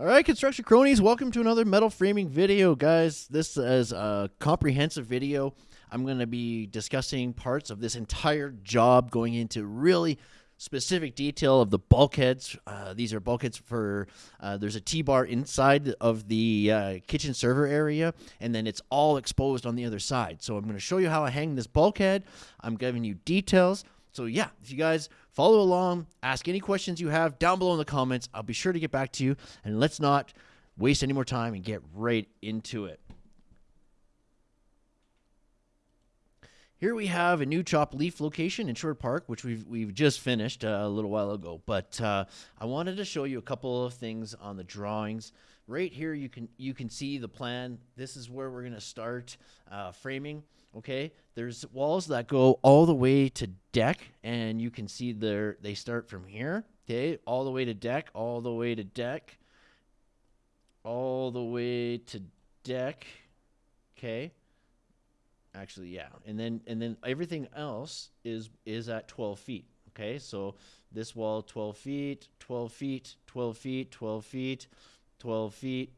All right, construction cronies, welcome to another metal framing video, guys. This is a comprehensive video. I'm going to be discussing parts of this entire job, going into really specific detail of the bulkheads. Uh, these are bulkheads for, uh, there's a T-bar inside of the uh, kitchen server area, and then it's all exposed on the other side. So I'm going to show you how I hang this bulkhead. I'm giving you details. So yeah, if you guys follow along, ask any questions you have down below in the comments. I'll be sure to get back to you. And let's not waste any more time and get right into it. Here we have a new chop leaf location in Sherwood Park, which we've we've just finished uh, a little while ago. But uh, I wanted to show you a couple of things on the drawings. Right here, you can you can see the plan. This is where we're gonna start uh, framing. Okay, there's walls that go all the way to deck, and you can see there they start from here. Okay, all the way to deck, all the way to deck, all the way to deck. Okay, actually, yeah, and then and then everything else is is at 12 feet. Okay, so this wall 12 feet, 12 feet, 12 feet, 12 feet, 12 feet,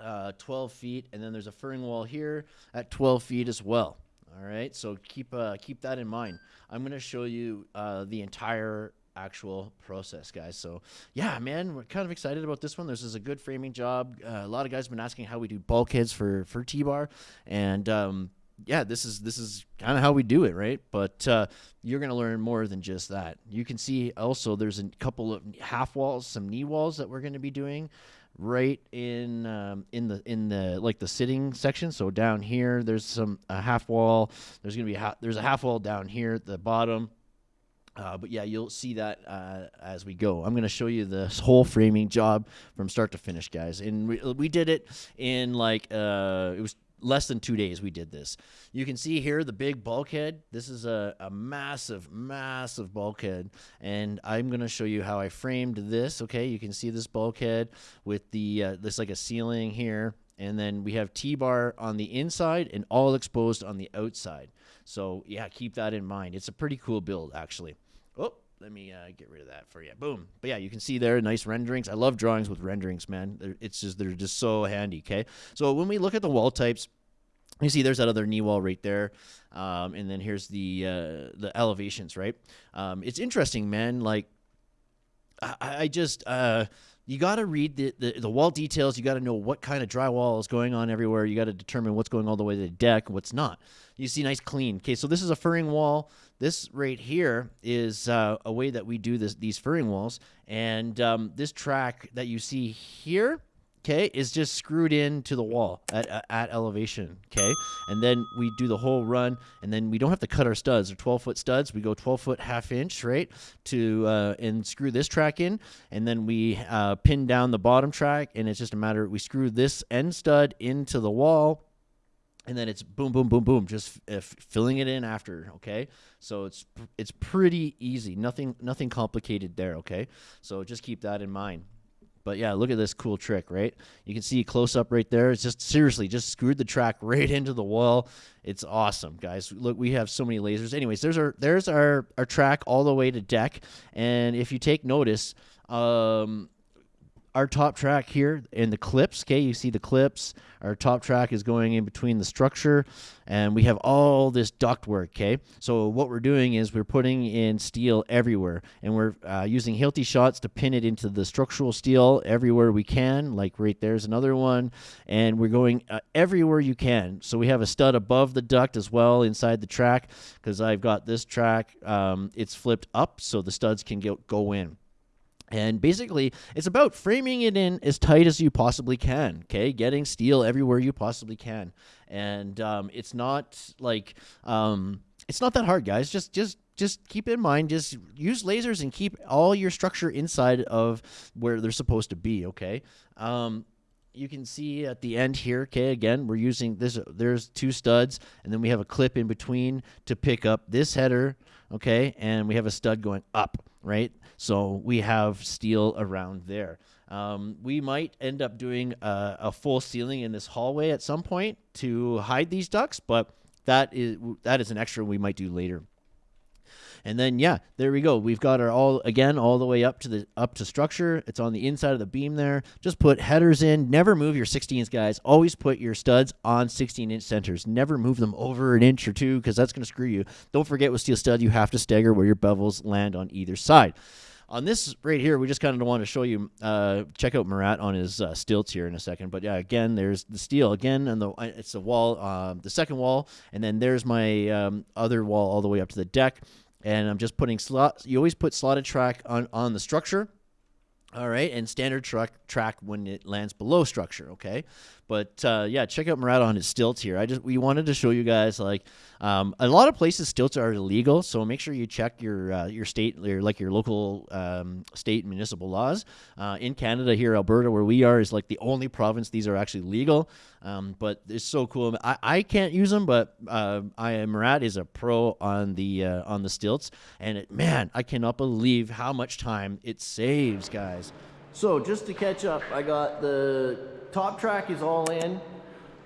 uh, 12 feet, and then there's a furring wall here at 12 feet as well. All right, so keep uh, keep that in mind. I'm to show you uh, the entire actual process, guys. So yeah, man, we're kind of excited about this one. This is a good framing job. Uh, a lot of guys have been asking how we do bulkheads for for T-bar, and um, yeah, this is this is kind of how we do it, right? But uh, you're going to learn more than just that. You can see also there's a couple of half walls, some knee walls that we're going to be doing right in um, in the in the like the sitting section. So down here, there's some a half wall. There's gonna be a there's a half wall down here at the bottom. Uh, but yeah, you'll see that uh, as we go. I'm going to show you this whole framing job from start to finish, guys. And we, we did it in like uh, it was less than two days we did this. You can see here the big bulkhead. This is a, a massive, massive bulkhead. And I'm going to show you how I framed this. Okay, you can see this bulkhead with the, uh, this like a ceiling here. And then we have T-bar on the inside and all exposed on the outside. So yeah, keep that in mind. It's a pretty cool build actually. Let me uh, get rid of that for you. Boom. But yeah, you can see there nice renderings. I love drawings with renderings, man. They're, it's just they're just so handy. Okay, so when we look at the wall types. You see, there's that other knee wall right there, um, and then here's the uh, the elevations. Right, um, it's interesting, man. Like, I, I just uh, you got to read the, the, the wall details. You got to know what kind of drywall is going on everywhere. You got to determine what's going all the way to the deck, what's not. You see, nice clean. Okay, so this is a furring wall. This right here is uh, a way that we do this these furring walls, and um, this track that you see here okay, is just screwed into the wall at, at elevation, okay? And then we do the whole run, and then we don't have to cut our studs. They're 12-foot studs. We go 12-foot half-inch, right, to uh, and screw this track in, and then we uh, pin down the bottom track, and it's just a matter, we screw this end stud into the wall, and then it's boom, boom, boom, boom, just uh, filling it in after. Okay, so it's it's pretty easy. Nothing nothing complicated there. Okay, so just keep that in mind. But yeah, look at this cool trick, right? You can see close up right there. It's just seriously just screwed the track right into the wall. It's awesome, guys. Look, we have so many lasers. Anyways, there's our there's our our track all the way to deck. And if you take notice, um, our top track here in the clips, okay, you see the clips. Our top track is going in between the structure, and we have all this duct work, okay? So what we're doing is we're putting in steel everywhere, and we're uh, using Hilti shots to pin it into the structural steel everywhere we can, like right there's another one, and we're going uh, everywhere you can. So we have a stud above the duct as well inside the track, because I've got this track, um, it's flipped up so the studs can get, go in. And basically, it's about framing it in as tight as you possibly can. Okay, getting steel everywhere you possibly can, and um, it's not like um, it's not that hard, guys. Just just just keep in mind, just use lasers and keep all your structure inside of where they're supposed to be. Okay. Um, you can see at the end here, okay, again, we're using this, there's two studs, and then we have a clip in between to pick up this header, okay, and we have a stud going up, right? So we have steel around there. Um, we might end up doing a, a, full ceiling in this hallway at some point to hide these ducts, but that is that is an extra we might do later. And then yeah, there we go. We've got our all again all the way up to the up to structure. It's on the inside of the beam there. Just put headers in. Never move your 16s, guys. Always put your studs on 16 inch centers. Never move them over an inch or two because that's going to screw you. Don't forget with steel stud, you have to stagger where your bevels land on either side. On this right here, we just kind of want to show you. Uh, check out Murat on his uh, stilts here in a second. But yeah, again, there's the steel again, and the it's the wall, uh, the second wall, and then there's my um, other wall all the way up to the deck. And I'm just putting slot. You always put slotted track on on the structure. All right, and standard track track when it lands below structure. Okay, but uh, yeah, check out Murat on his stilts here. I just we wanted to show you guys like um, a lot of places stilts are illegal, so make sure you check your uh, your state your like your local um, state and municipal laws. Uh, in Canada, here Alberta, where we are, is like the only province these are actually legal. Um, but it's so cool. I, I can't use them, but uh, I Murat is a pro on the uh, on the stilts, and it, man, I cannot believe how much time it saves, guys. So just to catch up, I got the top track is all in.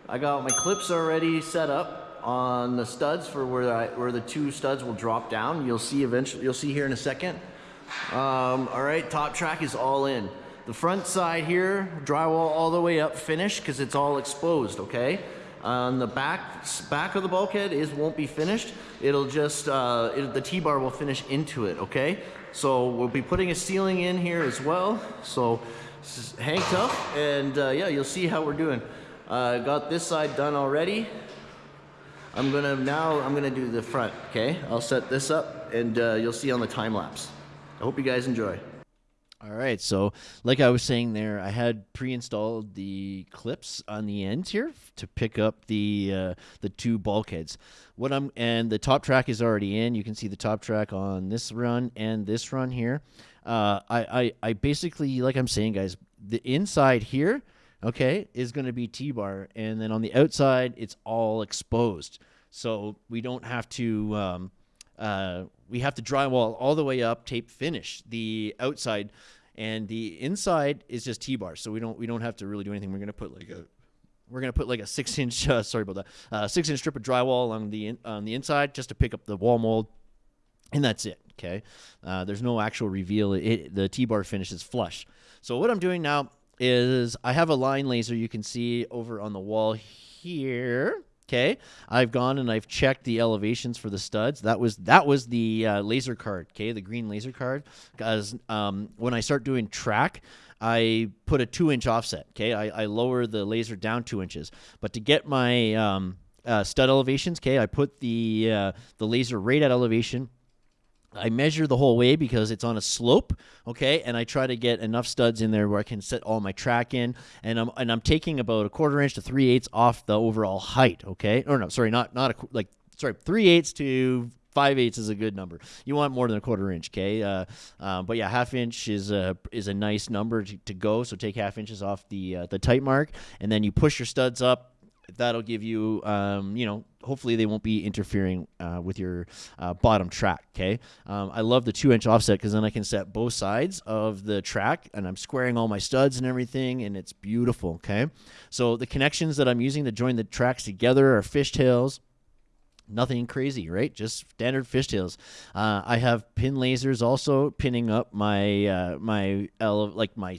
I got my clips already set up on the studs for where I, where the two studs will drop down. You'll see eventually, you'll see here in a second. Um, all right, top track is all in. The front side here, drywall all the way up, finished because it's all exposed, okay? On the back back of the bulkhead is won't be finished. It'll just, uh, it, the T-bar will finish into it, okay? So we'll be putting a ceiling in here as well. So hang tough, and uh, yeah, you'll see how we're doing. Uh, got this side done already. I'm gonna now, I'm gonna do the front, okay? I'll set this up and uh, you'll see on the time lapse. I hope you guys enjoy. All right, so like I was saying there, I had pre-installed the clips on the ends here to pick up the uh, the two bulkheads. What I'm and the top track is already in. You can see the top track on this run and this run here. Uh, I, I I basically like I'm saying, guys, the inside here, okay, is going to be T-bar, and then on the outside, it's all exposed. So we don't have to. Um, uh, we have to drywall all the way up, tape finish the outside, and the inside is just T-bar. So we don't we don't have to really do anything. We're gonna put like a we're gonna put like a six inch uh, sorry about that uh, six inch strip of drywall along the in, on the inside just to pick up the wall mold, and that's it. Okay, uh, there's no actual reveal. It, the T-bar finish is flush. So what I'm doing now is I have a line laser you can see over on the wall here Okay, I've gone and I've checked the elevations for the studs. That was that was the uh, laser card. Okay, the green laser card. Because um, when I start doing track, I put a two inch offset. Okay, I, I lower the laser down two inches. But to get my um, uh, stud elevations, okay, I put the uh, the laser right at elevation I measure the whole way because it's on a slope, okay, and I try to get enough studs in there where I can set all my track in, and I'm and I'm taking about a quarter inch to three eighths off the overall height, okay, or no, sorry, not not a like sorry three eighths to five eighths is a good number. You want more than a quarter inch, okay? Uh, uh, but yeah, half inch is a is a nice number to, to go. So take half inches off the uh, the tight mark, and then you push your studs up that'll give you, um, you know, hopefully they won't be interfering uh, with your uh, bottom track. Okay. Um, I love the two inch offset because then I can set both sides of the track and I'm squaring all my studs and everything and it's beautiful. Okay. So the connections that I'm using to join the tracks together are fishtails. Nothing crazy, right? Just standard fishtails. Uh, I have pin lasers also pinning up my uh, my like my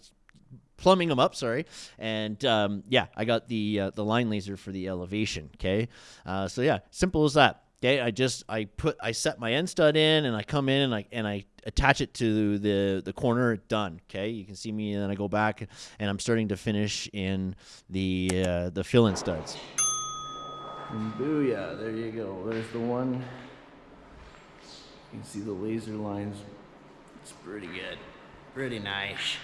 plumbing them up. Sorry, and um, yeah, I got the uh, the line laser for the elevation. Okay, uh, so yeah, simple as that. Okay, I just I put I set my end stud in and I come in and I and I attach it to the the corner. Done. Okay, you can see me and then I go back and I'm starting to finish in the uh, the fill in studs. And booyah! There you go. There's the one. You can see the laser lines. It's pretty good. Pretty nice.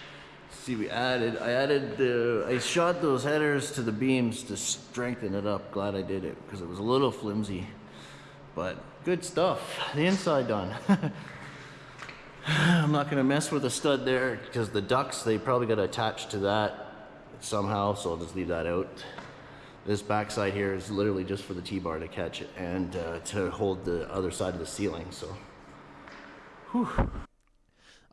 See, we added, I added the, I shot those headers to the beams to strengthen it up. Glad I did it because it was a little flimsy, but good stuff. The inside done. I'm not gonna mess with the stud there because the ducts, they probably got attached to that somehow, so I'll just leave that out. This backside here is literally just for the T-bar to catch it and uh, to hold the other side of the ceiling, so. Whew.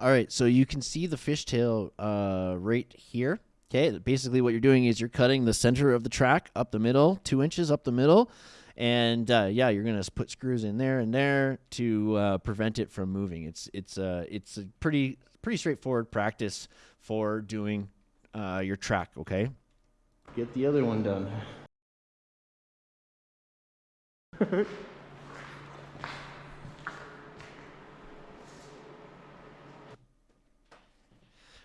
All right, so you can see the fishtail uh, right here. Okay, basically what you're doing is you're cutting the center of the track up the middle, two inches up the middle, and uh, yeah, you're gonna put screws in there and there to uh, prevent it from moving. It's it's a it's a pretty pretty straightforward practice for doing uh, your track. Okay. Get the other one done.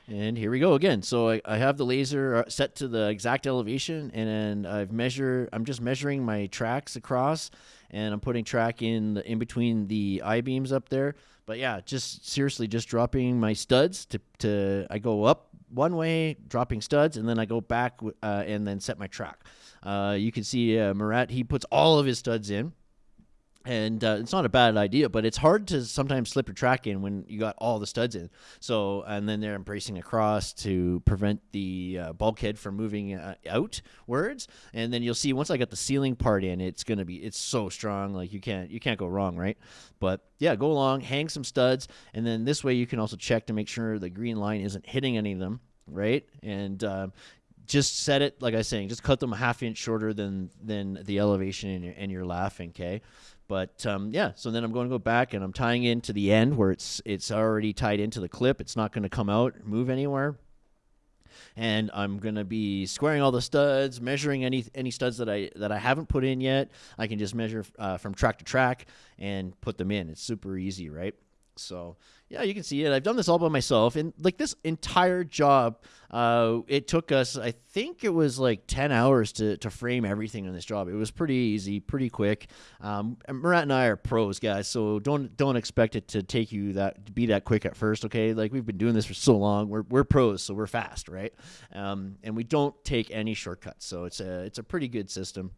And here we go again. So I, I have the laser uh, set to the exact elevation and I've measure I'm just measuring my tracks across and I'm putting track in the, in between the I-beams up there. But yeah, just seriously just dropping my studs to, to I go up one way, dropping studs, and then I go back uh, and then set my track. Uh, you can see uh, Murat, he puts all of his studs in and uh, it's not a bad idea, but it's hard to sometimes slip your track in when you got all the studs in. So, and then they're bracing across to prevent the uh, bulkhead from moving uh, outwards. And then you'll see once I got the ceiling part in, it's gonna be it's so strong, like you can't you can't go wrong, right? But yeah, go along, hang some studs, and then this way you can also check to make sure the green line isn't hitting any of them, right? And um, just set it like I was saying, just cut them a half inch shorter than than the elevation, and you're, and you're laughing, okay? But um, yeah, so then I'm going to go back and I'm tying into the end where it's it's already tied into the clip. It's not going to come out, move anywhere. And I'm going to be squaring all the studs, measuring any any studs that I that I haven't put in yet. I can just measure uh, from track to track and put them in. It's super easy, right? So yeah, you can see it. I've done this all by myself, and like this entire job, uh, it took us. I think it was like ten hours to to frame everything in this job. It was pretty easy, pretty quick. Um, Murat and I are pros, guys, so don't don't expect it to take you that to be that quick at first. Okay, like we've been doing this for so long, we're we're pros, so we're fast, right? Um, and we don't take any shortcuts, so it's a it's a pretty good system.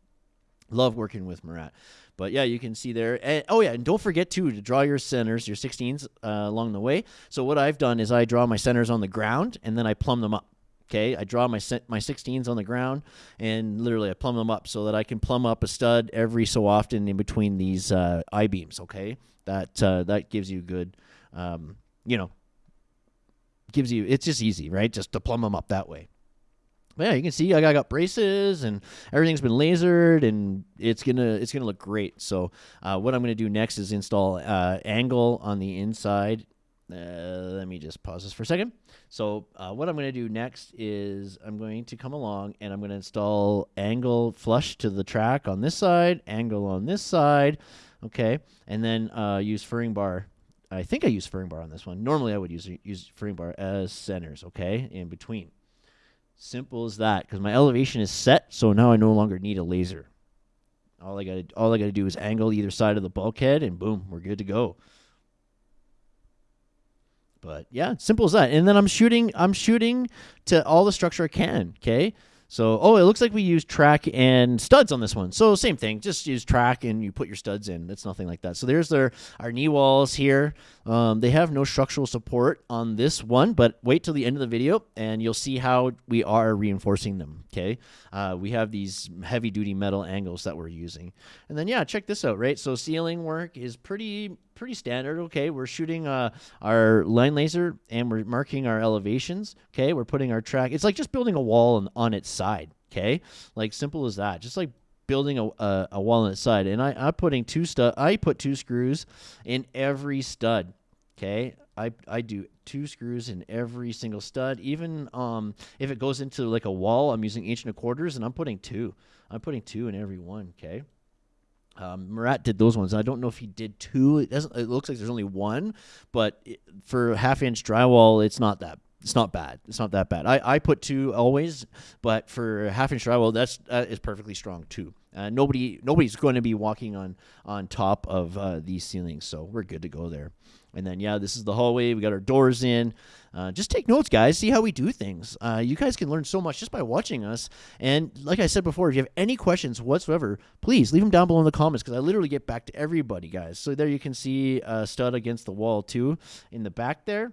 Love working with Murat. But yeah, you can see there. And, oh yeah, and don't forget too to draw your centers, your 16s uh, along the way. So what I've done is I draw my centers on the ground and then I plumb them up. Okay, I draw my my 16s on the ground and literally I plumb them up so that I can plumb up a stud every so often in between these uh, I beams. Okay, that uh, that gives you good, um, you know, gives you it's just easy, right? Just to plumb them up that way yeah, you can see I got braces and everything's been lasered and it's gonna it's gonna look great. So uh, what I'm gonna do next is install uh, angle on the inside. Uh, let me just pause this for a second. So uh, what I'm gonna do next is I'm going to come along and I'm gonna install angle flush to the track on this side, angle on this side, okay, and then uh, use furring bar I think I use furring bar on this one. Normally, I would use use furring bar as centers, okay, in between. Simple as that. Because my elevation is set, so now I no longer need a laser. All I got all I got to do is angle either side of the bulkhead, and boom, we're good to go. But yeah, simple as that. And then I'm shooting. I'm shooting to all the structure I can. Okay. So, oh, it looks like we use track and studs on this one. So same thing, just use track and you put your studs in. It's nothing like that. So there's their our knee walls here. Um, they have no structural support on this one, but wait till the end of the video and you'll see how we are reinforcing them. Okay, uh, we have these heavy duty metal angles that we're using, and then yeah, check this out. Right, so ceiling work is pretty pretty standard. Okay, we're shooting uh, our line laser and we're marking our elevations. Okay, we're putting our track. It's like just building a wall on, on its side. Okay, like simple as that. Just like building a, a, a wall on its side. And I, I'm putting two stud. I put two screws in every stud. Okay, I I do two screws in every single stud. Even um if it goes into like a wall, I'm using inch and a quarters, and I'm putting two. I'm putting two in every one. Okay. Um, Murat did those ones. I don't know if he did two. It doesn't. It looks like there's only one, but it, for half inch drywall, it's not that. It's not bad. It's not that bad. I, I put two always, but for half inch drywall, that's that is perfectly strong too. Uh, nobody nobody's going to be walking on on top of uh, these ceilings, so we're good to go there. And then, yeah, this is the hallway. We got our doors in. Uh, just take notes, guys. See how we do things. Uh, you guys can learn so much just by watching us. And like I said before, if you have any questions whatsoever, please leave them down below in the comments because I literally get back to everybody, guys. So there you can see a stud against the wall, too, in the back there.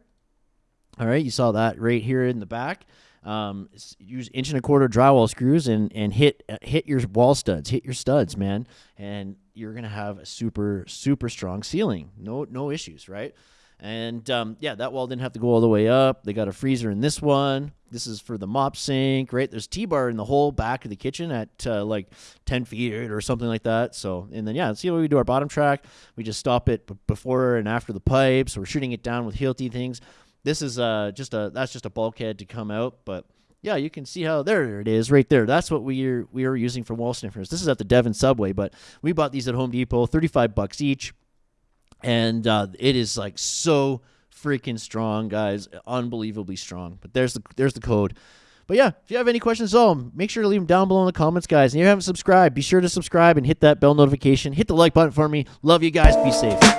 All right, you saw that right here in the back. Um, use inch and a quarter drywall screws and and hit uh, hit your wall studs, hit your studs, man, and you're gonna have a super super strong ceiling. No no issues, right? And um, yeah, that wall didn't have to go all the way up. They got a freezer in this one. This is for the mop sink, right? There's T-bar in the whole back of the kitchen at uh, like 10 feet or something like that. So, and then yeah, see what we do our bottom track. We just stop it before and after the pipes. We're shooting it down with Hilti things. This is uh, just a that's just a bulkhead to come out, but yeah, you can see how there it is right there. That's what we are we are using for wall sniffers. This is at the Devon Subway, but we bought these at Home Depot, 35 bucks each and uh, it is like so freaking strong, guys, unbelievably strong. But there's the there's the code. But yeah, if you have any questions at all, make sure to leave them down below in the comments, guys. And if you haven't subscribed, be sure to subscribe and hit that bell notification. Hit the like button for me. Love you guys. Be safe.